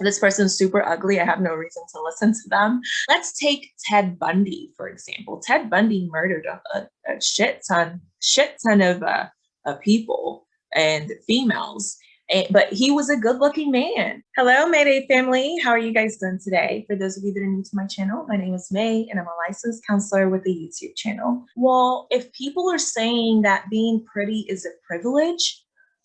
this person's super ugly. I have no reason to listen to them. Let's take Ted Bundy, for example. Ted Bundy murdered a, a shit ton, shit ton of, uh, people and females. And, but he was a good looking man. Hello, Mayday family. How are you guys doing today? For those of you that are new to my channel, my name is May and I'm a licensed counselor with a YouTube channel. Well, if people are saying that being pretty is a privilege,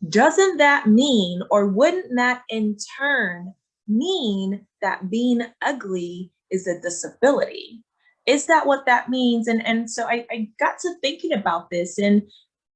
doesn't that mean, or wouldn't that in turn mean that being ugly is a disability? Is that what that means? And, and so I, I got to thinking about this and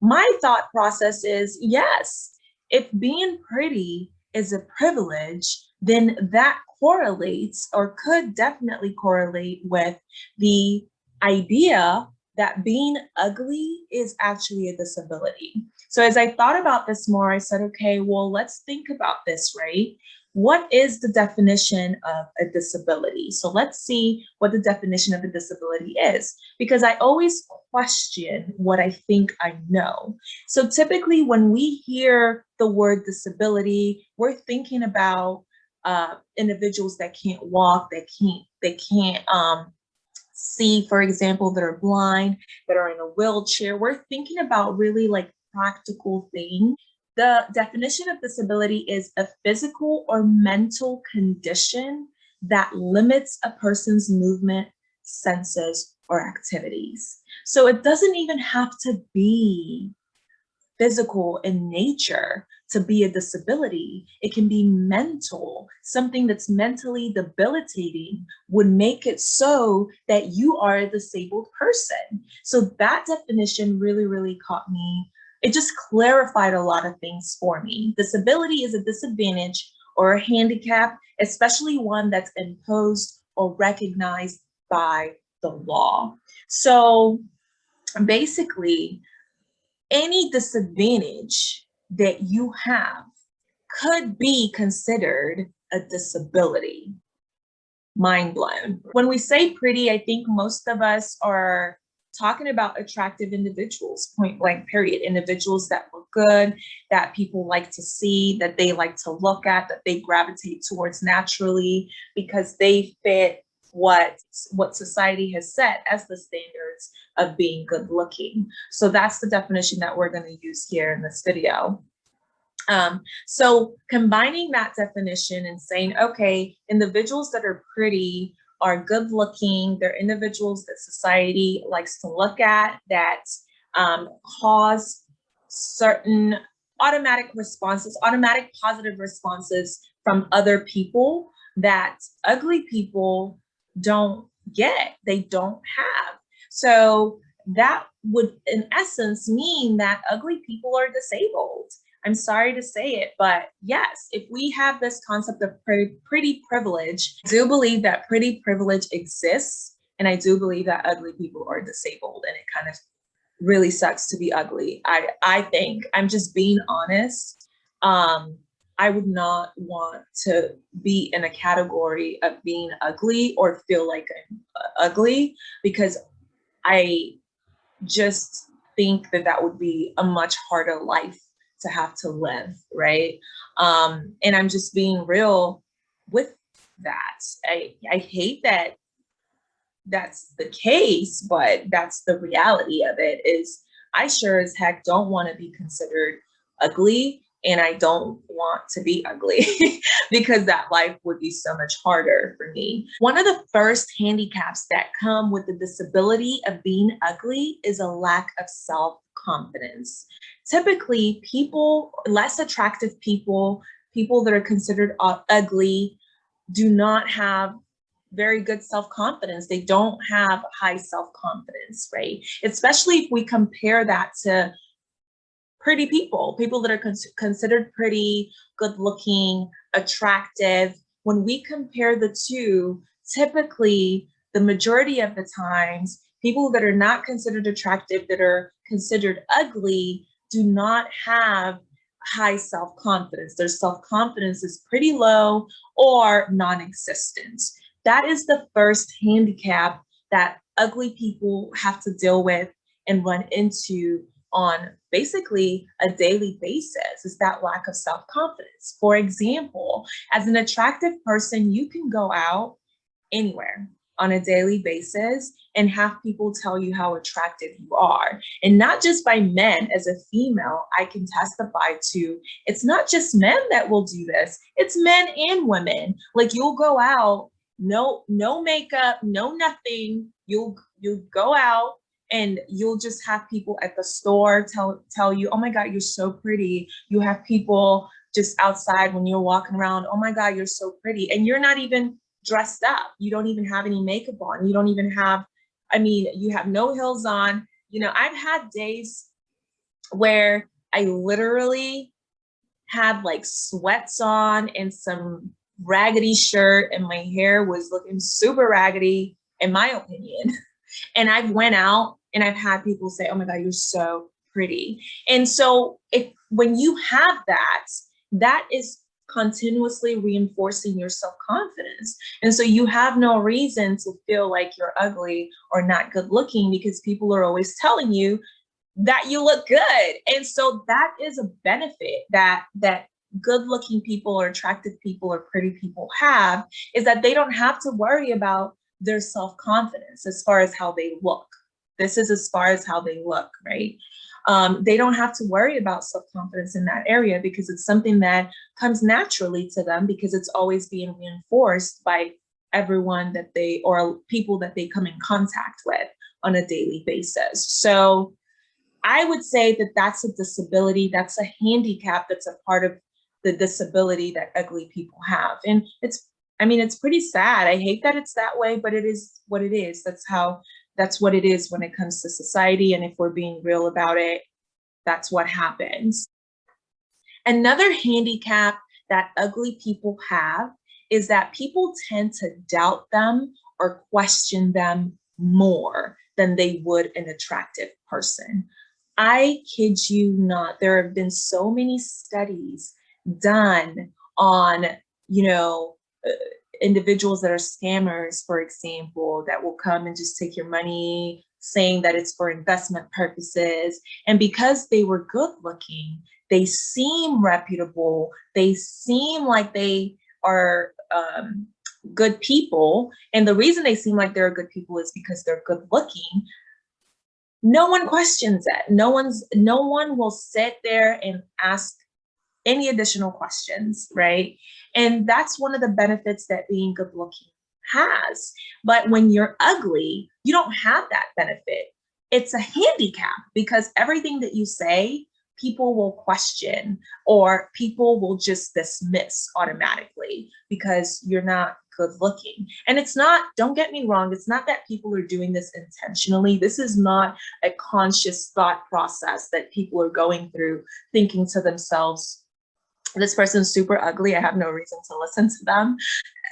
my thought process is yes, if being pretty is a privilege, then that correlates or could definitely correlate with the idea that being ugly is actually a disability. So as I thought about this more, I said, okay, well, let's think about this, right? What is the definition of a disability? So let's see what the definition of a disability is, because I always question what I think I know. So typically when we hear the word disability, we're thinking about uh, individuals that can't walk, that can't, they can't um, see, for example, that are blind, that are in a wheelchair. We're thinking about really like practical things the definition of disability is a physical or mental condition that limits a person's movement, senses, or activities. So it doesn't even have to be physical in nature to be a disability. It can be mental. Something that's mentally debilitating would make it so that you are a disabled person. So that definition really, really caught me it just clarified a lot of things for me. Disability is a disadvantage or a handicap, especially one that's imposed or recognized by the law. So basically, any disadvantage that you have could be considered a disability. Mind blown. When we say pretty, I think most of us are talking about attractive individuals, point blank period, individuals that look good, that people like to see, that they like to look at, that they gravitate towards naturally because they fit what what society has set as the standards of being good looking. So that's the definition that we're going to use here in this video. Um, so combining that definition and saying, okay, individuals that are pretty are good looking. They're individuals that society likes to look at that um, cause certain automatic responses, automatic positive responses from other people that ugly people don't get, they don't have. So that would in essence mean that ugly people are disabled. I'm sorry to say it, but yes, if we have this concept of pretty, privilege, I do believe that pretty privilege exists. And I do believe that ugly people are disabled and it kind of really sucks to be ugly. I, I think I'm just being honest. Um, I would not want to be in a category of being ugly or feel like I'm uh, ugly because I just think that that would be a much harder life to have to live, right? Um, and I'm just being real with that. I, I hate that that's the case, but that's the reality of it is I sure as heck don't want to be considered ugly and I don't want to be ugly because that life would be so much harder for me. One of the first handicaps that come with the disability of being ugly is a lack of self-confidence. Typically, people, less attractive people, people that are considered uh, ugly, do not have very good self-confidence. They don't have high self-confidence, right? Especially if we compare that to pretty people, people that are con considered pretty, good looking, attractive. When we compare the two, typically the majority of the times, people that are not considered attractive, that are considered ugly, do not have high self-confidence. Their self-confidence is pretty low or non-existent. That is the first handicap that ugly people have to deal with and run into on basically a daily basis is that lack of self-confidence. For example, as an attractive person, you can go out anywhere on a daily basis and have people tell you how attractive you are. And not just by men, as a female, I can testify to, it's not just men that will do this, it's men and women. Like you'll go out, no, no makeup, no nothing. You'll, you'll go out and you'll just have people at the store tell, tell you, oh my God, you're so pretty. You have people just outside when you're walking around, oh my God, you're so pretty. And you're not even dressed up. You don't even have any makeup on. You don't even have, I mean, you have no heels on. You know, I've had days where I literally had like sweats on and some raggedy shirt and my hair was looking super raggedy in my opinion. And I've went out and I've had people say, oh my God, you're so pretty. And so if when you have that, that is continuously reinforcing your self-confidence. And so you have no reason to feel like you're ugly or not good looking because people are always telling you that you look good. And so that is a benefit that that good looking people or attractive people or pretty people have is that they don't have to worry about their self-confidence as far as how they look. This is as far as how they look, right? Um, they don't have to worry about self-confidence in that area because it's something that comes naturally to them because it's always being reinforced by everyone that they or people that they come in contact with on a daily basis. So I would say that that's a disability, that's a handicap that's a part of the disability that ugly people have. And it's, I mean, it's pretty sad. I hate that it's that way, but it is what it is. That's how that's what it is when it comes to society. And if we're being real about it, that's what happens. Another handicap that ugly people have is that people tend to doubt them or question them more than they would an attractive person. I kid you not, there have been so many studies done on, you know, uh, individuals that are scammers, for example, that will come and just take your money, saying that it's for investment purposes. And because they were good looking, they seem reputable, they seem like they are um, good people. And the reason they seem like they're good people is because they're good looking. No one questions it. No one's no one will sit there and ask any additional questions, right? And that's one of the benefits that being good looking has. But when you're ugly, you don't have that benefit. It's a handicap because everything that you say, people will question or people will just dismiss automatically because you're not good looking. And it's not, don't get me wrong, it's not that people are doing this intentionally. This is not a conscious thought process that people are going through thinking to themselves, this person's super ugly. I have no reason to listen to them.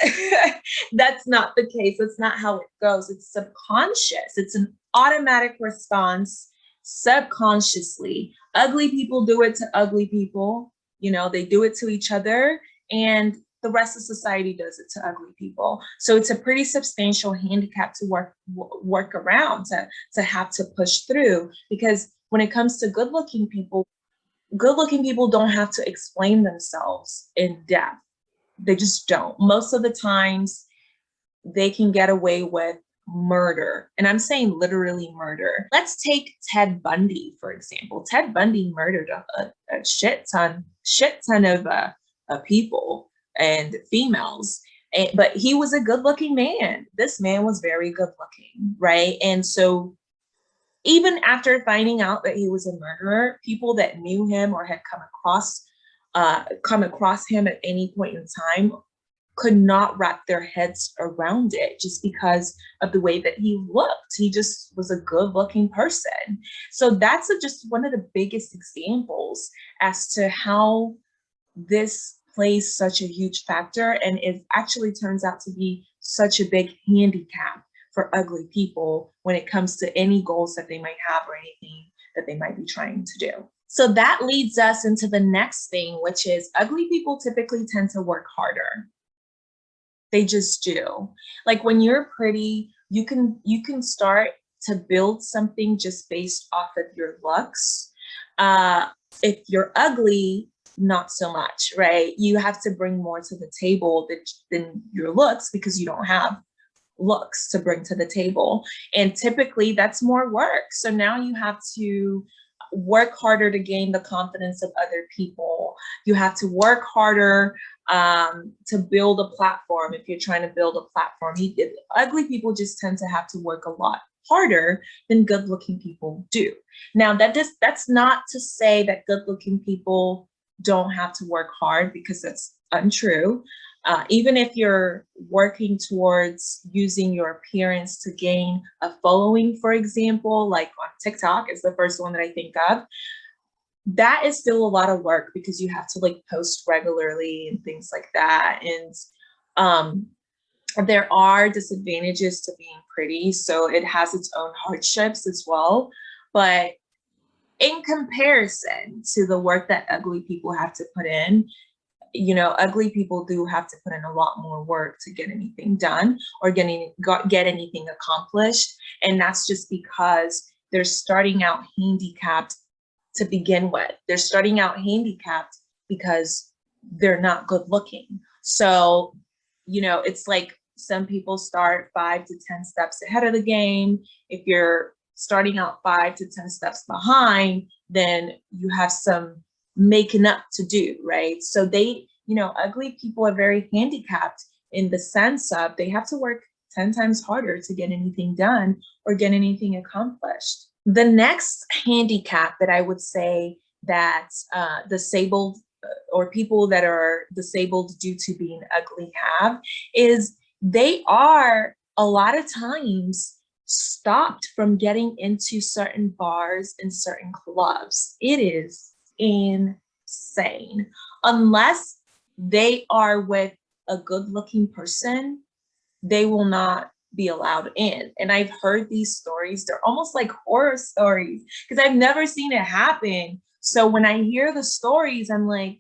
That's not the case. That's not how it goes. It's subconscious. It's an automatic response subconsciously. Ugly people do it to ugly people. You know, they do it to each other and the rest of society does it to ugly people. So it's a pretty substantial handicap to work work around, to, to have to push through because when it comes to good looking people, good looking people don't have to explain themselves in depth. They just don't. Most of the times they can get away with murder. And I'm saying literally murder. Let's take Ted Bundy, for example. Ted Bundy murdered a, a shit ton, shit ton of, uh, people and females. And, but he was a good looking man. This man was very good looking, right? And so even after finding out that he was a murderer, people that knew him or had come across uh, come across him at any point in time could not wrap their heads around it just because of the way that he looked. He just was a good looking person. So that's a, just one of the biggest examples as to how this plays such a huge factor and it actually turns out to be such a big handicap for ugly people when it comes to any goals that they might have or anything that they might be trying to do. So that leads us into the next thing, which is ugly people typically tend to work harder. They just do. Like when you're pretty, you can you can start to build something just based off of your looks. Uh, if you're ugly, not so much, right? You have to bring more to the table than, than your looks because you don't have looks to bring to the table. And typically that's more work. So now you have to work harder to gain the confidence of other people. You have to work harder um, to build a platform if you're trying to build a platform. Ugly people just tend to have to work a lot harder than good looking people do. Now that does, that's not to say that good looking people don't have to work hard because that's untrue. Uh, even if you're working towards using your appearance to gain a following, for example, like on TikTok is the first one that I think of, that is still a lot of work because you have to like post regularly and things like that. And um, there are disadvantages to being pretty. So it has its own hardships as well. But in comparison to the work that ugly people have to put in, you know, ugly people do have to put in a lot more work to get anything done or getting get anything accomplished. And that's just because they're starting out handicapped to begin with. They're starting out handicapped because they're not good looking. So, you know, it's like some people start five to 10 steps ahead of the game. If you're starting out five to 10 steps behind, then you have some making up to do, right? So they, you know, ugly people are very handicapped in the sense of they have to work 10 times harder to get anything done or get anything accomplished. The next handicap that I would say that uh, disabled uh, or people that are disabled due to being ugly have is they are a lot of times stopped from getting into certain bars and certain clubs. It is insane. Unless they are with a good looking person, they will not be allowed in. And I've heard these stories, they're almost like horror stories because I've never seen it happen. So when I hear the stories, I'm like,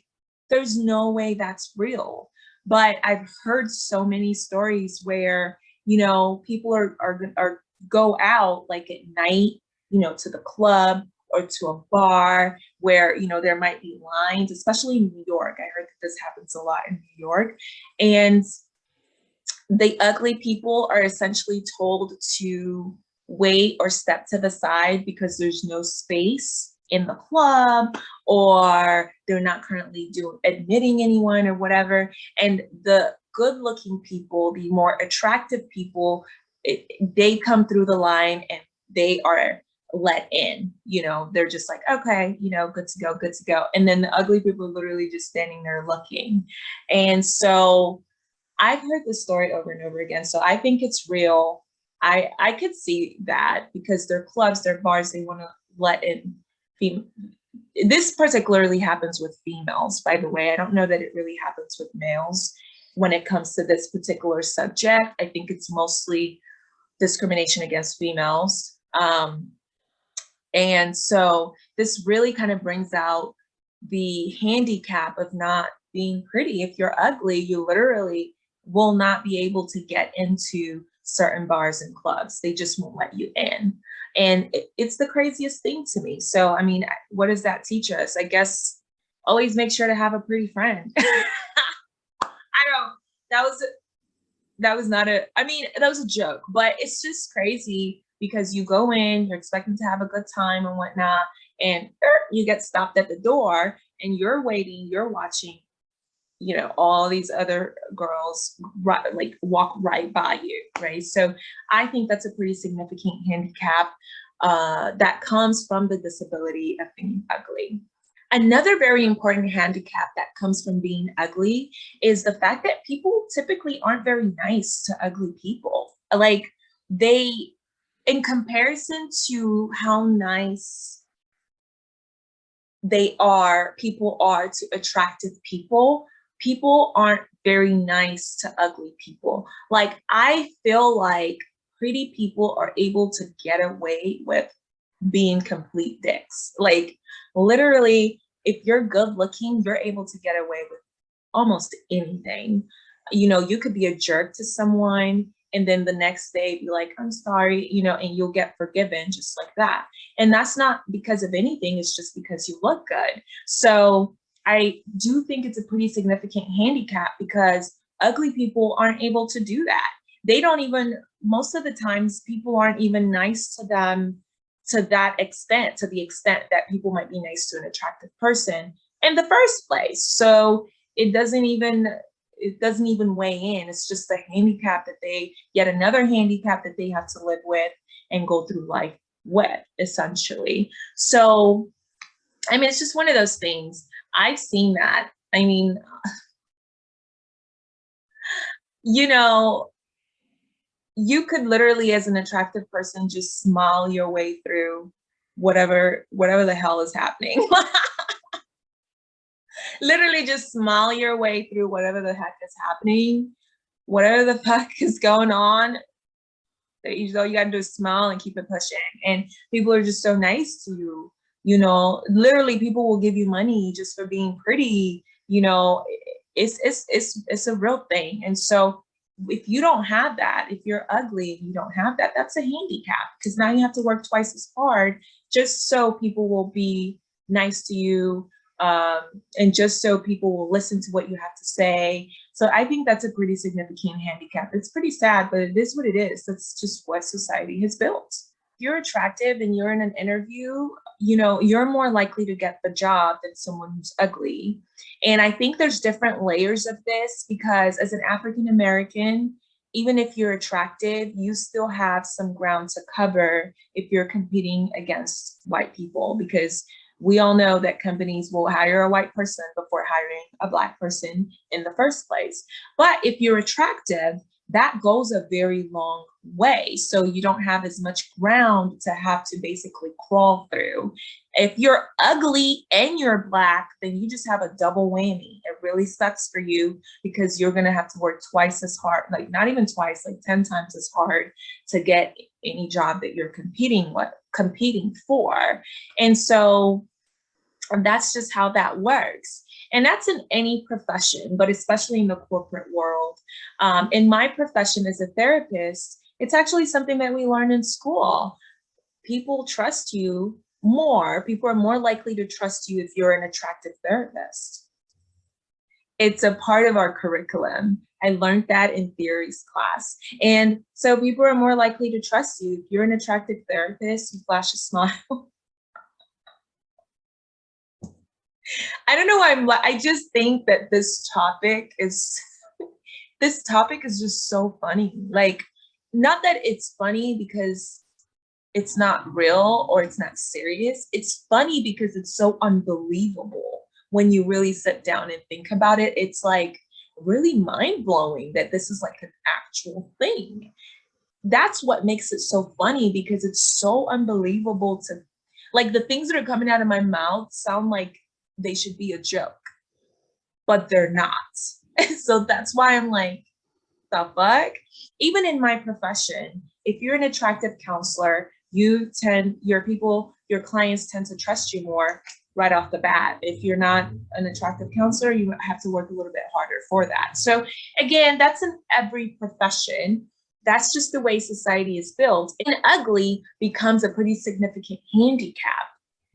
there's no way that's real. But I've heard so many stories where, you know, people are, are, are go out like at night, you know, to the club or to a bar where, you know, there might be lines, especially in New York. I heard that this happens a lot in New York. And the ugly people are essentially told to wait or step to the side because there's no space in the club or they're not currently doing admitting anyone or whatever. And the good looking people, the more attractive people, it, they come through the line and they are let in you know they're just like okay you know good to go good to go. And then the ugly people are literally just standing there looking. And so i've heard this story over and over again so i think it's real. I i could see that because they're clubs they're bars they want to let in fem this particularly happens with females by the way. I don't know that it really happens with males. When it comes to this particular subject i think it's mostly discrimination against females. Um, and so this really kind of brings out the handicap of not being pretty. If you're ugly, you literally will not be able to get into certain bars and clubs. They just won't let you in. And it, it's the craziest thing to me. So, I mean, what does that teach us? I guess always make sure to have a pretty friend. I don't, that was that was not a, I mean, that was a joke, but it's just crazy because you go in, you're expecting to have a good time and whatnot, and er, you get stopped at the door and you're waiting, you're watching, you know, all these other girls right, like walk right by you, right? So I think that's a pretty significant handicap uh, that comes from the disability of being ugly. Another very important handicap that comes from being ugly is the fact that people typically aren't very nice to ugly people. Like they, in comparison to how nice they are, people are to attractive people, people aren't very nice to ugly people. Like I feel like pretty people are able to get away with being complete dicks. Like literally, if you're good looking, you're able to get away with almost anything. You know, you could be a jerk to someone and then the next day be like, I'm sorry, you know, and you'll get forgiven just like that. And that's not because of anything, it's just because you look good. So I do think it's a pretty significant handicap because ugly people aren't able to do that. They don't even, most of the times people aren't even nice to them to that extent, to the extent that people might be nice to an attractive person in the first place. So it doesn't even, it doesn't even weigh in. It's just a handicap that they, yet another handicap that they have to live with and go through life with, essentially. So, I mean, it's just one of those things. I've seen that. I mean, you know, you could literally, as an attractive person, just smile your way through whatever, whatever the hell is happening. literally just smile your way through whatever the heck is happening, whatever the fuck is going on. That You all you gotta do is smile and keep it pushing. And people are just so nice to you. You know, literally people will give you money just for being pretty. You know, it's it's it's it's a real thing. And so if you don't have that, if you're ugly and you don't have that, that's a handicap because now you have to work twice as hard just so people will be nice to you um, and just so people will listen to what you have to say. So I think that's a pretty significant handicap. It's pretty sad, but it is what it is. That's just what society has built. If you're attractive and you're in an interview, you know, you're more likely to get the job than someone who's ugly. And I think there's different layers of this because as an African-American, even if you're attractive, you still have some ground to cover if you're competing against white people because we all know that companies will hire a white person before hiring a black person in the first place. But if you're attractive, that goes a very long way. So you don't have as much ground to have to basically crawl through. If you're ugly and you're black, then you just have a double whammy. It really sucks for you because you're gonna have to work twice as hard, like not even twice, like 10 times as hard to get any job that you're competing with, competing for. And so and that's just how that works. And that's in any profession, but especially in the corporate world. Um, in my profession as a therapist, it's actually something that we learn in school. People trust you more. People are more likely to trust you if you're an attractive therapist. It's a part of our curriculum. I learned that in theories class. And so people are more likely to trust you. If you're an attractive therapist, you flash a smile, I don't know why I'm I just think that this topic is this topic is just so funny. Like not that it's funny because it's not real or it's not serious. It's funny because it's so unbelievable when you really sit down and think about it. It's like really mind blowing that this is like an actual thing. That's what makes it so funny because it's so unbelievable to like the things that are coming out of my mouth sound like they should be a joke, but they're not. so that's why I'm like, the fuck? Even in my profession, if you're an attractive counselor, you tend, your people, your clients tend to trust you more right off the bat. If you're not an attractive counselor, you have to work a little bit harder for that. So again, that's in every profession. That's just the way society is built. And ugly becomes a pretty significant handicap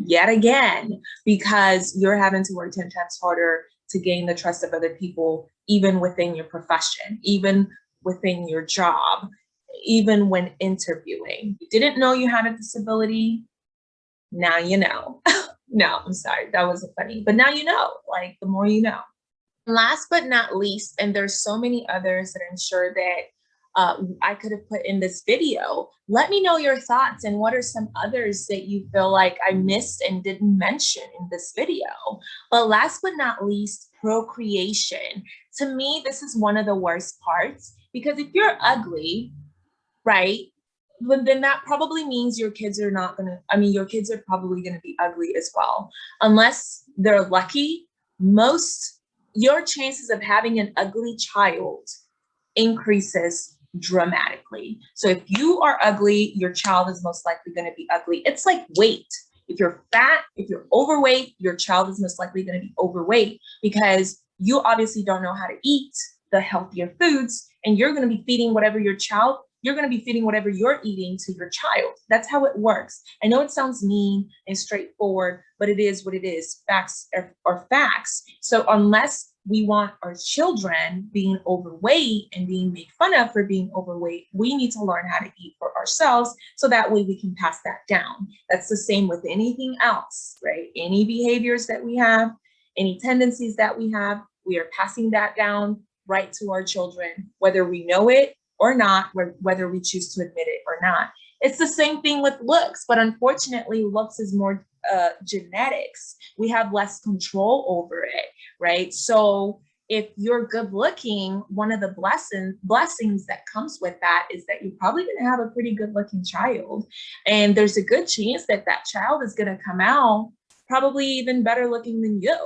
yet again, because you're having to work 10 times harder to gain the trust of other people, even within your profession, even within your job, even when interviewing. You didn't know you had a disability, now you know. no, I'm sorry, that wasn't funny, but now you know, like the more you know. Last but not least, and there's so many others that I'm sure that uh, I could have put in this video. Let me know your thoughts and what are some others that you feel like I missed and didn't mention in this video. But last but not least, procreation. To me, this is one of the worst parts because if you're ugly, right, then that probably means your kids are not gonna, I mean, your kids are probably gonna be ugly as well. Unless they're lucky, most, your chances of having an ugly child increases dramatically. So if you are ugly, your child is most likely going to be ugly. It's like weight. If you're fat, if you're overweight, your child is most likely going to be overweight because you obviously don't know how to eat the healthier foods and you're going to be feeding whatever your child you're going to be feeding whatever you're eating to your child. That's how it works. I know it sounds mean and straightforward, but it is what it is. Facts are, are facts. So unless we want our children being overweight and being made fun of for being overweight, we need to learn how to eat for ourselves so that way we can pass that down. That's the same with anything else, right? Any behaviors that we have, any tendencies that we have, we are passing that down right to our children, whether we know it or not, whether we choose to admit it or not. It's the same thing with looks, but unfortunately, looks is more uh, genetics. We have less control over it, right? So if you're good looking, one of the blessing, blessings that comes with that is that you're probably going to have a pretty good looking child. And there's a good chance that that child is going to come out probably even better looking than you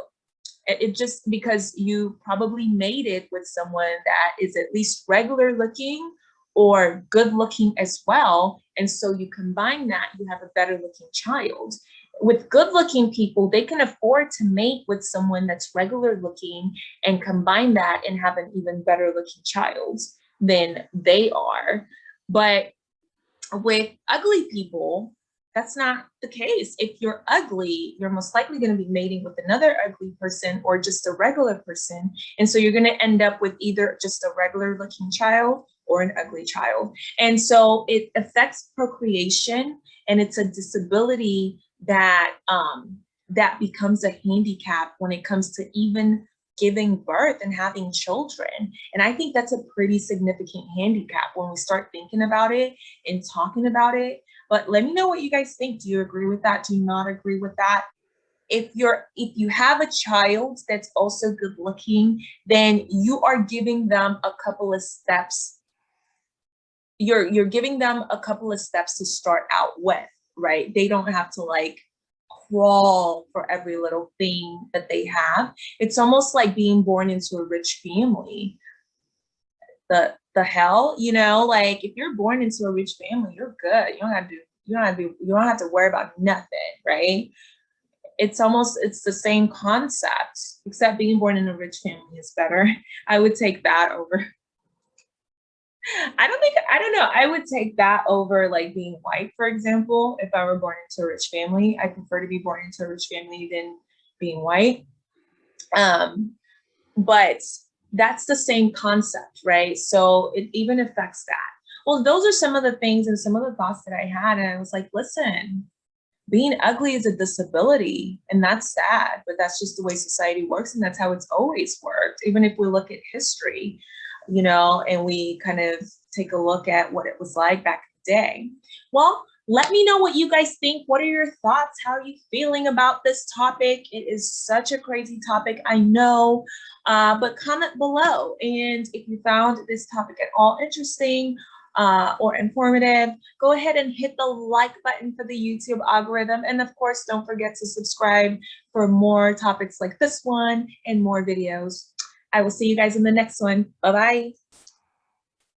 it just because you probably made it with someone that is at least regular looking or good looking as well. And so you combine that, you have a better looking child. With good looking people, they can afford to mate with someone that's regular looking and combine that and have an even better looking child than they are. But with ugly people, that's not the case. If you're ugly, you're most likely going to be mating with another ugly person or just a regular person. And so you're going to end up with either just a regular looking child or an ugly child. And so it affects procreation and it's a disability that um, that becomes a handicap when it comes to even giving birth and having children. And I think that's a pretty significant handicap when we start thinking about it and talking about it. But let me know what you guys think. Do you agree with that? Do you not agree with that? If you're if you have a child that's also good looking, then you are giving them a couple of steps. You're you're giving them a couple of steps to start out with, right? They don't have to like crawl for every little thing that they have. It's almost like being born into a rich family. The the hell, you know, like if you're born into a rich family, you're good. You don't have to, you don't have to, you don't have to worry about nothing, right? It's almost, it's the same concept, except being born in a rich family is better. I would take that over. I don't think, I don't know. I would take that over like being white, for example, if I were born into a rich family. I prefer to be born into a rich family than being white. Um, but that's the same concept, right? So it even affects that. Well, those are some of the things and some of the thoughts that I had. And I was like, listen, being ugly is a disability and that's sad, but that's just the way society works. And that's how it's always worked. Even if we look at history, you know, and we kind of take a look at what it was like back in the day. Well, let me know what you guys think. What are your thoughts? How are you feeling about this topic? It is such a crazy topic, I know, uh, but comment below. And if you found this topic at all interesting uh, or informative, go ahead and hit the like button for the YouTube algorithm. And of course, don't forget to subscribe for more topics like this one and more videos. I will see you guys in the next one. Bye-bye.